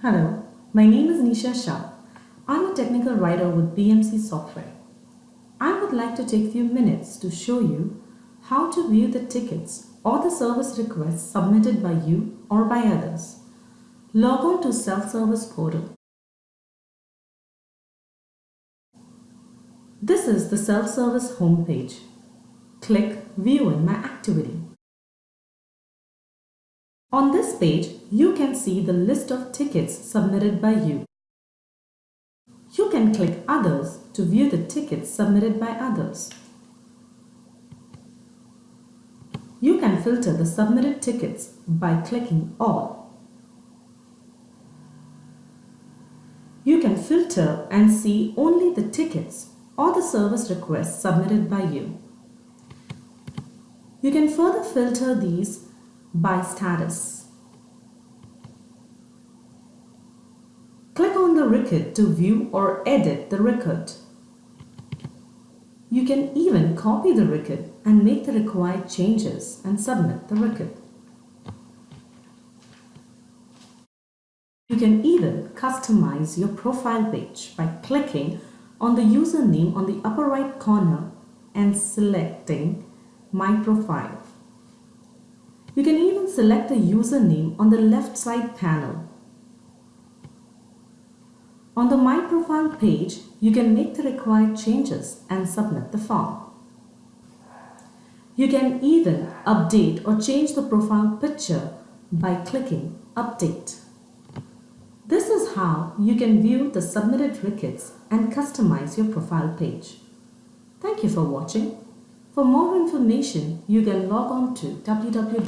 Hello, my name is Nisha Shah. I'm a technical writer with BMC Software. I would like to take a few minutes to show you how to view the tickets or the service requests submitted by you or by others. Log on to Self-Service Portal. This is the self-service homepage. Click View in My Activity. On this page, you can see the list of tickets submitted by you. You can click Others to view the tickets submitted by others. You can filter the submitted tickets by clicking All. You can filter and see only the tickets or the service requests submitted by you. You can further filter these by status. Click on the record to view or edit the record. You can even copy the record and make the required changes and submit the record. You can even customize your profile page by clicking on the username on the upper right corner and selecting My Profile. You can even select the username on the left side panel. On the My Profile page, you can make the required changes and submit the form. You can even update or change the profile picture by clicking Update. This is how you can view the submitted records and customize your profile page. Thank you for watching. For more information, you can log on to www.bmc.com.